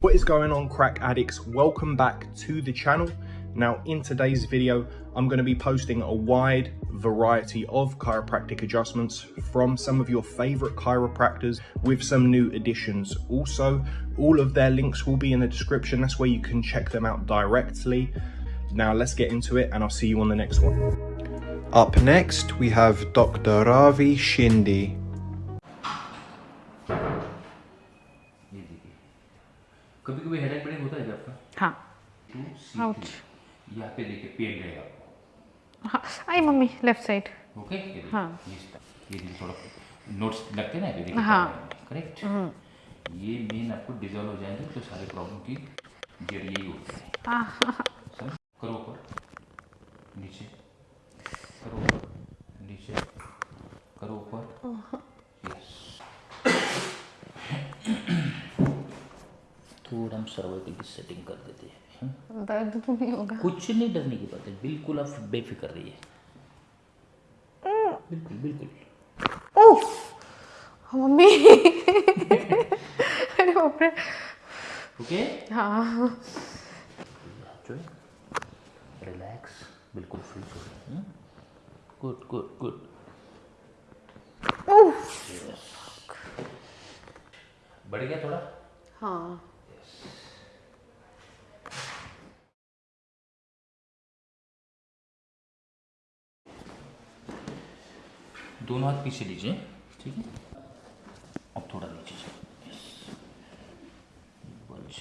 What is going on crack addicts? Welcome back to the channel. Now in today's video, I'm going to be posting a wide variety of chiropractic adjustments from some of your favorite chiropractors with some new additions. Also, all of their links will be in the description. That's where you can check them out directly. Now let's get into it and I'll see you on the next one. Up next, we have Dr. Ravi Shindi. ये देखिए कभी कभी headache pen होता है क्या आपका हाँ to C Ouch. यहाँ पे देखिए पेन रहेगा आपको हाँ आई मम्मी लेफ़्ट साइड ओके ये देखिए हाँ। ये स्टाइल। ये देखिए थोड़ा नोट्स लगते हैं ना ये देखिए हाँ। करेक्ट ये मेन आपको डिजॉल्व हो जाएँगे तो सारे प्रॉब्लम की जड़ यही होती है हाँ समझ करो ऊपर नीचे करो ऊपर नीचे करो ऊपर यस थोड़ा हम सर्वाइकल की सेटिंग कर देते हैं हम्म? दर्द तो नहीं होगा। कुछ नहीं डरने की बात है बिल्कुल आप बेफिक्र रहिए। बिल्कुल बिल्कुल। उफ मम्मी। अरे बाप रे। ओके? हाँ। जो रिलैक्स बिल्कुल फ्री छोड़िए गुड गुड गुड बढ़ गया थोड़ा? हाँ। दोनों हाथ पीछे लीजिए, ठीक है? अब थोड़ा नीचे बच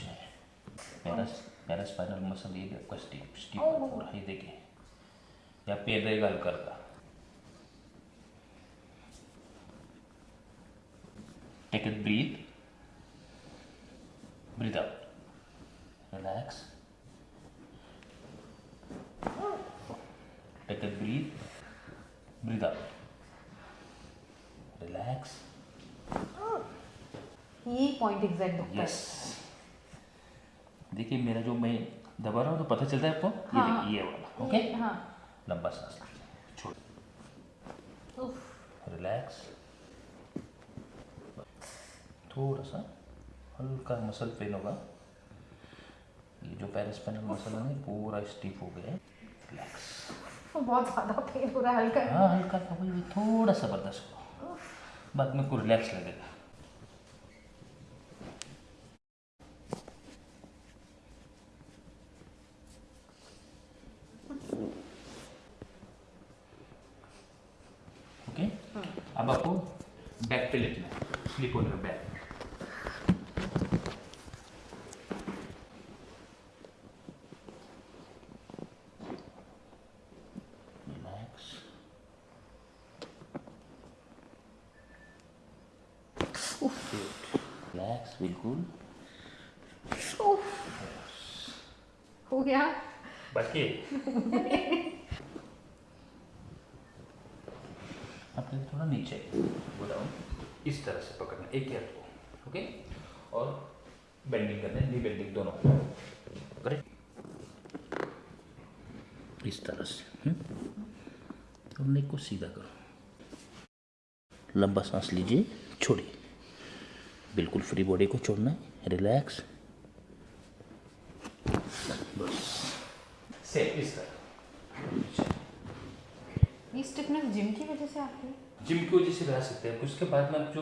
पैरस पैरास्पाइनल मसल ये आपका स्टीप स्टीप पूरा, ये देखिए। या पैर रहेगा हल्का हल्का। Take breath breathe out relax take it breath breathe out relax यही पॉइंट एग्जैक्ट दुखता यस देखिए मेरा जो मैं दबा रहा हूँ तो पता चलता है आपको? ये देखिए ये वाला ओके है हाँ। लंबा सांस छोड़। उफ। रिलैक्स थोड़ा सा हल्का मसल पेन होगा। ये जो पैरास्पाइनल मसल है पूरा स्टीप हो गया है। रिलैक्स बहुत ज़्यादा पेन हो रहा है हल्का। हाँ हल्का थोड़ा सा बर्दाश्त करो। बाद में को रिलैक्स लगेगा ओके अब आपको बैक पे लेटना है। स्लीप होने में बैक रिलैक्स रिलैक्स बिल्कुल। हो गया। बाकी अपने थोड़ा नीचे down, इस तरह से पकड़ना एक ही हाथ को ओके? और बेंडिंग करना है नी बेंडिंग दोनों। करेक्ट इस तरह से हम्म? और नेक को सीधा करो। लंबा सांस लीजिए छोड़िए। बिल्कुल फ्री बॉडी को छोड़ना है रिलैक्स बस। इस तरह। ये स्टिफनेस जिम की वजह से है? जिम की वजह से रह सकते हैं। उसके बाद में जो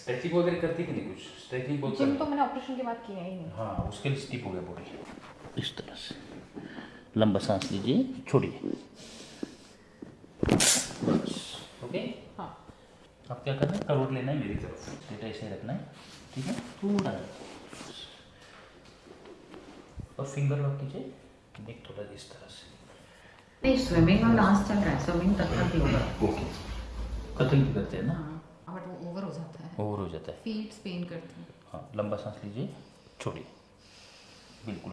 स्ट्रेचिंग वगैरह करती कि नहीं कुछ स्ट्रेचिंग बहुत जिम तो मैंने ऑपरेशन के बाद किया ही नहीं। हाँ उसके लिए स्टिप हो गया बॉडी इस तरह से। लंबा सांस लीजिए छोड़िए। बस ओके हाँ। अब क्या करना है? करोड़ लेना है मेरी तरफ़ डेटा ऐसे रखना है ठीक है? थोड़ा और फिंगर लॉक कीजिए। नेक थोड़ा इस तरह से। नहीं स्विमिंग और डांस चल रहा है। स्विमिंग ओके भी करते हैं ना? हाँ बट वो ओवर हो जाता है। ओवर हो जाता है। फीट पेन करते हैं। हाँ लंबा सांस लीजिए। छोड़िए। बिल्कुल।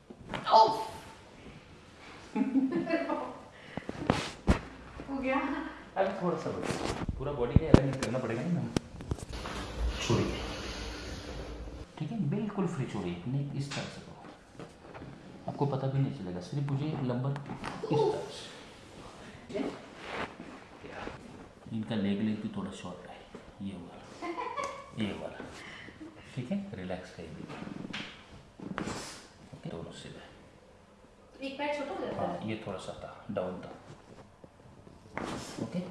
हो गया। अभी थोड़ा सा बचा पूरा बॉडी का अलाइनमेंट करना पड़ेगा ना। छोड़िए ठीक है? बिल्कुल फ्री छोड़िए नहीं इस तरह से करो। आपको पता भी नहीं चलेगा। सिर्फ़ मुझे लंबा इस तरह से। इनका लेग लेग भी थोड़ा शॉर्ट है। ये वाला। ये वाला। ठीक है? रिलैक्स करिए। ओके दोनों सीधे एक पैर छोटा हो जाता हाँ? ये थोड़ा सा था। डाउन था। ओके।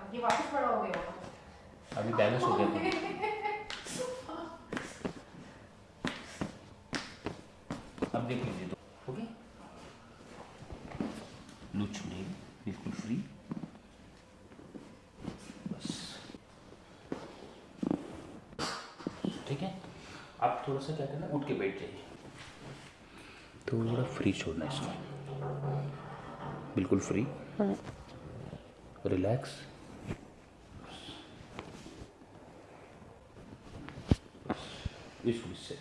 है ये वापस बड़ा हो गया अभी बैलेंस हो गया तो। अब देख लीजिए तो। ओके। लूज छोड़िए बिल्कुल फ्री बस। ठीक है? आप थोड़ा सा क्या करना उठ के बैठ जाइए। थोड़ा फ्री छोड़ना इसको। बिल्कुल फ्री रिलैक्स इसको इससे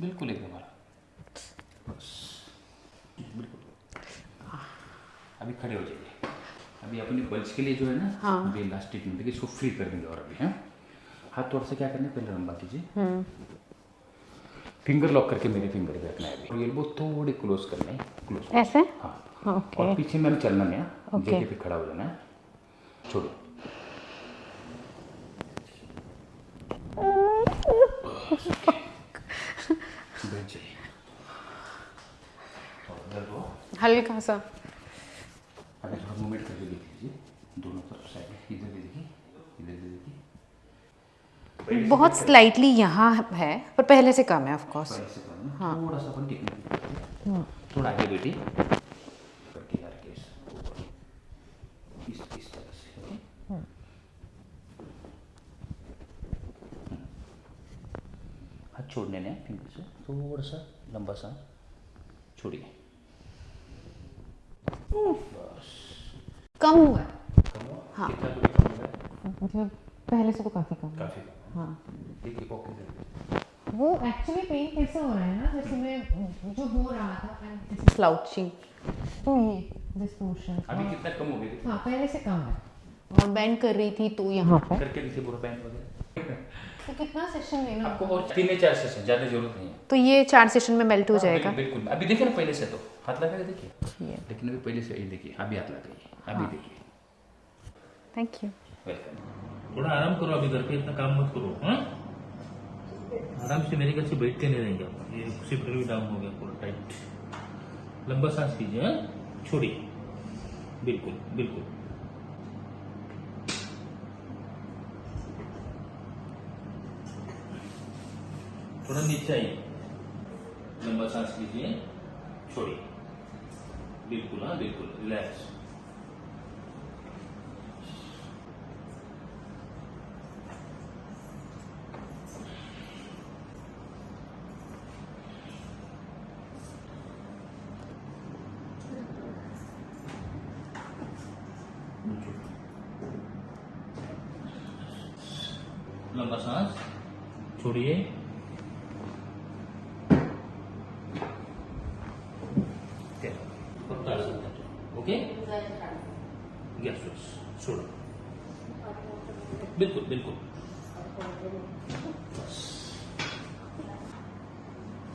बिल्कुल एकदम हमारा बस बिल्कुल अभी खड़े हो जाइए। अभी अपनी बल्ज के लिए जो है ना हाँ। अभी लास्ट ट्रीटमेंट है कि इसको फ्री कर देंगे और अभी हैं। हाथ थोड़ा सा क्या करना है? पहले लंबा कीजिए। फिंगर लॉक करके मेरे फिंगर पे रखना है अभी। और एल्बो थोड़ी क्लोज करना है। क्लोज ऐसे? हाँ। ओके और पीछे मैंने चलना नहीं है। जगह पे खड़ा हो जाना है। छोड़ो। हल्का सा अभी थोड़ा मूवमेंट करके देख लीजिए दोनों तरफ़ साइड इधर भी देखिए इधर भी देखिए बहुत स्लाइटली यहाँ है पर पहले से कम है ऑफ़ कोर्स पर थोड़ा सा टेक्निक थोड़ा आगे तरह से हाथ छोड़ने ने फिंगर से। थोड़ा सा लंबा सा छोड़िए। बस। कम हुआ। कम हुआ? हाँ। है मतलब पहले से तो काफ़ी कम काफ़ी हाँ। देखिए वो एक्चुअली पेन कैसे हो रहा है ना? जैसे मैं जो हो रहा था स्लाउचिंग तो ये दिस पोर्शन अभी कितना कम हो गया? हाँ पहले से कम है। और बेंड कर रही थी तो यहाँ पर करके देखिए पूरा बैंड वगैरह तो कितना सेशन लेना आपको और तीन या चार सेशन ज़्यादा ज़रूरत नहीं है। तो ये चार सेशन में मेल्ट हो हाँ, जाएगा। बिल्कुल। बिल्कुल अभी देखिए ना पहले से तो। हाथ लगा के देखिए। ये लेकिन अभी पहले से ये देखिए अभी हाथ लगाइए अभी देखिए। थैंक यू वेलकम थोड़ा आराम करो अभी घर पे, इतना काम मत करो हाँ? आराम से मेरे घर से बैठते नहीं रहेंगे ये सिफ्ट भी डाउन हो गया पूरा टाइट लंबा सांस लीजिए हाँ? छोड़िए। बिल्कुल बिल्कुल। थोड़ा नीचे आइए। लंबा सांस लीजिए, छोड़िए। बिल्कुल हाँ बिल्कुल रिलैक्स लंबा सांस छोड़िए। ओके छोड़ो बिल्कुल बिल्कुल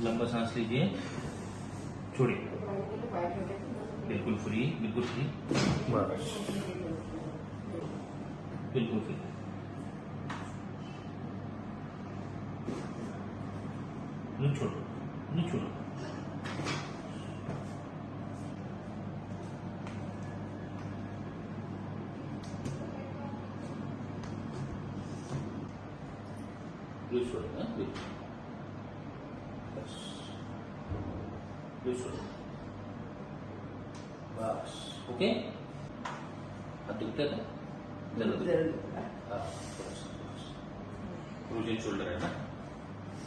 लंबा सांस लीजिए। छोड़िए। बिल्कुल फ्री बिल्कुल फ्री। बस बिल्कुल फ्री। नहीं छोड़ो नहीं छोड़ो लूज छोड़ो हाँ लूज बस लूज छोड़ो बस ओके हाथ दुखते था ज़रूर हाँ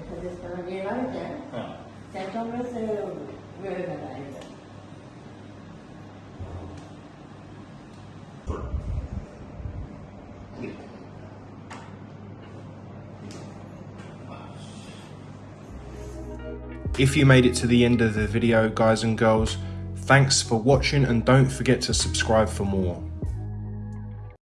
because it's going to be right there. Yeah. If you made it to the end of the video guys and girls, thanks for watching and don't forget to subscribe for more.